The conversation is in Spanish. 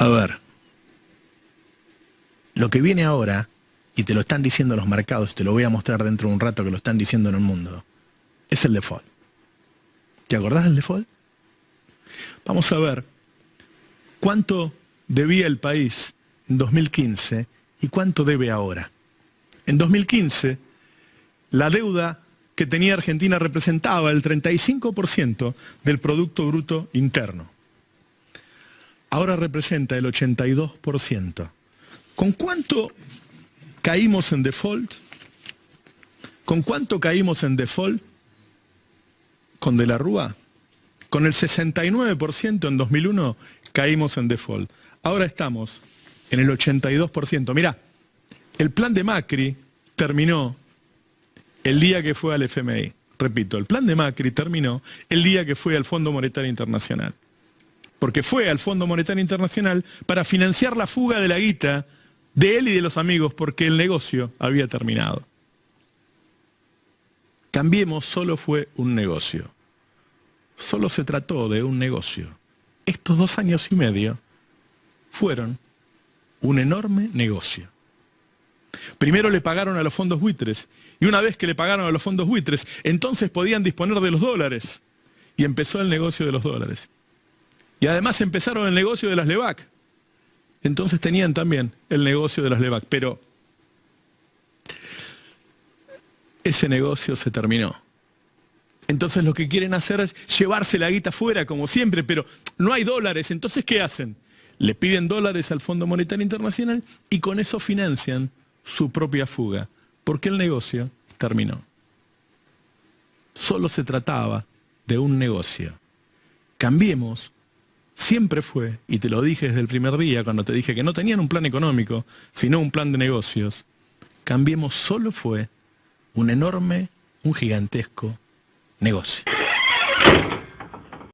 A ver, lo que viene ahora, y te lo están diciendo los mercados, te lo voy a mostrar dentro de un rato que lo están diciendo en el mundo, es el default. ¿Te acordás del default? Vamos a ver cuánto debía el país en 2015 y cuánto debe ahora. En 2015, la deuda que tenía Argentina representaba el 35% del Producto Bruto Interno ahora representa el 82%. ¿Con cuánto caímos en default? ¿Con cuánto caímos en default con De la Rúa? Con el 69% en 2001 caímos en default. Ahora estamos en el 82%. Mirá, el plan de Macri terminó el día que fue al FMI. Repito, el plan de Macri terminó el día que fue al Fondo Monetario Internacional porque fue al Fondo Monetario Internacional para financiar la fuga de la guita de él y de los amigos, porque el negocio había terminado. Cambiemos solo fue un negocio. Solo se trató de un negocio. Estos dos años y medio fueron un enorme negocio. Primero le pagaron a los fondos buitres, y una vez que le pagaron a los fondos buitres, entonces podían disponer de los dólares, y empezó el negocio de los dólares. Y además empezaron el negocio de las LEVAC. Entonces tenían también el negocio de las LEVAC. Pero ese negocio se terminó. Entonces lo que quieren hacer es llevarse la guita fuera, como siempre, pero no hay dólares. Entonces, ¿qué hacen? Le piden dólares al Fondo Monetario Internacional y con eso financian su propia fuga, porque el negocio terminó. Solo se trataba de un negocio. Cambiemos siempre fue, y te lo dije desde el primer día cuando te dije que no tenían un plan económico, sino un plan de negocios, Cambiemos solo fue un enorme, un gigantesco negocio.